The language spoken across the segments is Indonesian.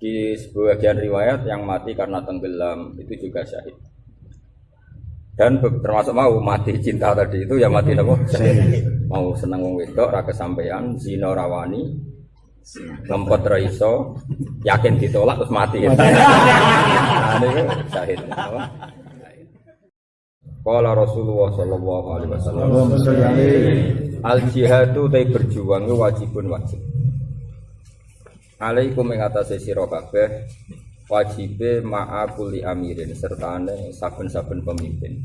Di sebagian riwayat yang mati karena tenggelam itu juga syahid. Dan termasuk mau mati cinta tadi itu ya mati nopo syahid. Mau seneng wong wedok ra kesampaian zina rawani ngempet ra iso yakin ditolak terus mati. Nah, ini syahid. Apa? Qala Rasulullah sallallahu alaihi wasallam Al jihadu tay berjuang wajibun wajib. Alaikum ing atase sira kabeh wajibe ma'a kulli amirin sertane saben-saben pemimpin.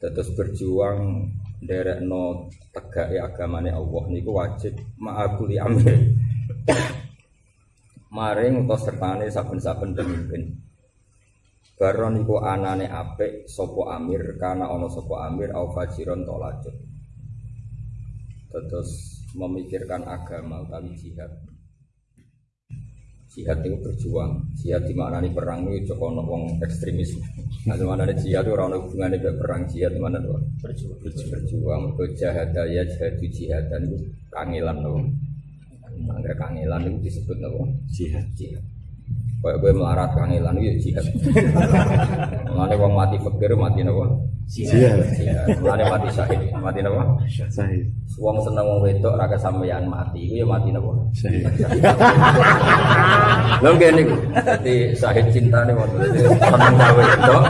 Terus berjuang nderekno tegake agamane Allah niku wajib ma'a kulli amirin. Maring utawa sertane saben-saben pemimpin. Baron iku anane apik sapa amir kana ana sapa amir au fajiron tolajut. Terus memikirkan agama utawi jihad. Jihad itu berjuang. Jihad di mana nih perang itu cocok wong ekstremis. Nah, di mana jihad itu orang hubungannya dengan perang jihad di mana tuh? Berjuang. Berjuang. Berjahad ya jihad jihad dan itu kangelan loh. Angger kangelan itu disebut apa? Jihad. Jihad. Kayak gue melarat kangelan itu ya jihad. Mengenai wong mati fakir mati napa? Jihad. Mengenai mati syahid mati napa? Sahih. Wong seneng wong wedok ra kesampeyan mati iku ya mati napa? Sahih. Lho nggih niku. Dadi syahid cintane wonten. Seneng wedok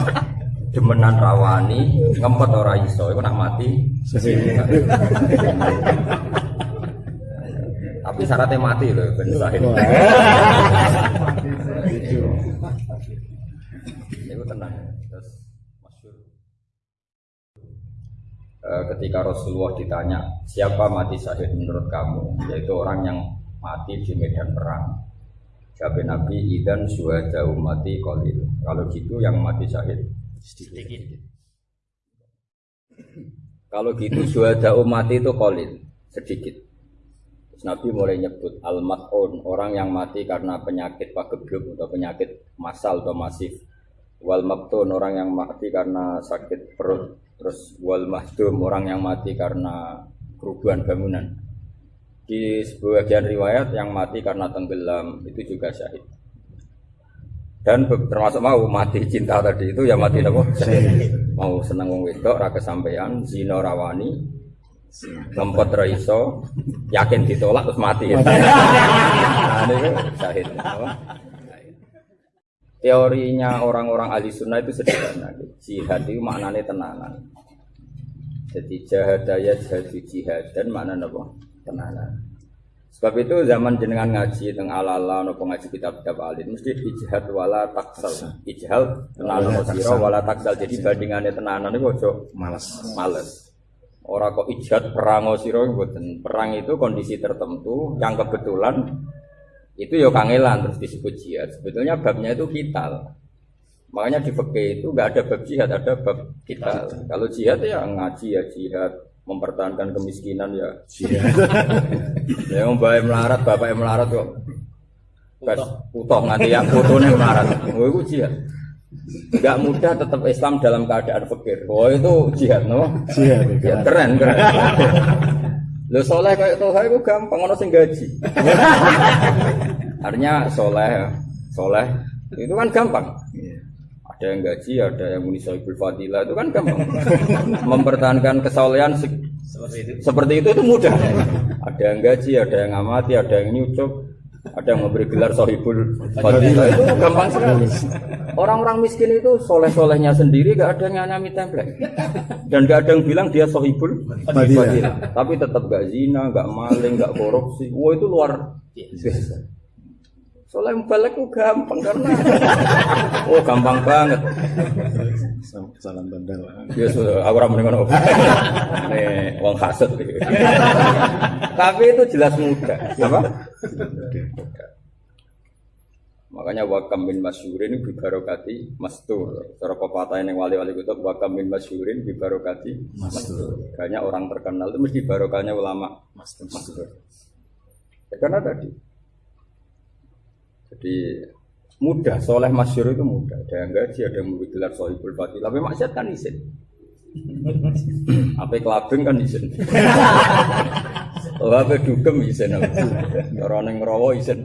demenan rawani ngempet ora iso iku nak mati tapi syaratnya mati loh ben syahid Itu tenang. Terus ketika Rasulullah ditanya siapa mati syahid menurut kamu, yaitu orang yang mati di medan perang. Jawab Nabi idan syuhada umati qalil. Kalau gitu yang mati syahid sedikit. Kalau gitu syuhada umati itu qalil, sedikit. Terus Nabi mulai nyebut al-mat'un, orang yang mati karena penyakit pagebluk atau penyakit masal atau masif. Wal maktun, orang yang mati karena sakit perut. Terus wal mahdum, orang yang mati karena kerubuhan bangunan. Di sebagian riwayat yang mati karena tenggelam itu juga syahid. Dan termasuk mau mati cinta tadi itu ya mati? Syahid. Mau seneng wong wedok ra kesampaian, zina rawani, ngempet ra iso, yakin ditolak terus mati. Nah, ini syahid. Apa? Teorinya orang-orang ahli sunnah itu sederhana. Jihad itu maknanya tenanan. Jadi jahadaya jihadu jihad dan makna apa? Tenanan. Sebab itu zaman jenengan ngaji teng ala-ala nopo ngaji kitab-kitab alim mesti ijhad wala taksal. Ijhal tenanan sira wala taksal. Jadi bandingannya tenanan itu ojo Malas. males. Orang kok ijat perang sira mboten. Perang itu kondisi tertentu yang kebetulan itu ya kangelan terus disebut jihad. Sebetulnya babnya itu vital. Makanya di fikih itu nggak ada bab jihad, ada bab vital. Kalau jihad ya ngaji ya jihad, mempertahankan kemiskinan ya Jihad. ya bapak melarat, bapak melarat kok. Kas utuh nganti yang fotonya melarat. Oh itu jihad. Gak mudah tetap Islam dalam keadaan fakir. Oh itu jihad, no? Jihad. Ya keren, keren. Lo soleh kayak toha itu gampang, ono sing gaji. Artinya soleh, soleh itu kan gampang. Iya. Ada yang gaji, ada yang muni sohibul fadilah itu kan gampang. Mempertahankan kesolehan se- seperti itu itu mudah. Ada yang gaji, ada yang amati, ada yang nyucuk, ada yang memberi gelar sohibul fadilah itu gampang sekali. Orang-orang miskin itu soleh-solehnya sendiri gak ada yang nyami template dan gak ada yang bilang dia sohibul. Tapi tetap gak zina, gak maling, gak korupsi. Wah itu luar biasa. Soleh balik itu gampang karena oh gampang banget. Salam tanda. Ya sudah, aku ramen ngono. Nih, wong hasud. Tapi itu jelas mudah. Apa? Makanya wakam min masyurin bibarokati mastur. Cara pepatah yang wali-wali kutub wakam min masyurin bibarokati mastur. Banyak orang terkenal itu mesti barokahnya ulama mastur. Ya, karena tadi. Jadi mudah, soleh masyur itu mudah. Ada yang gaji, ada yang memberi gelar sohibul fadil. Tapi maksiat kan izin. Apa kelabing kan izin. Apa dugem izin. Cara neng rawa izin.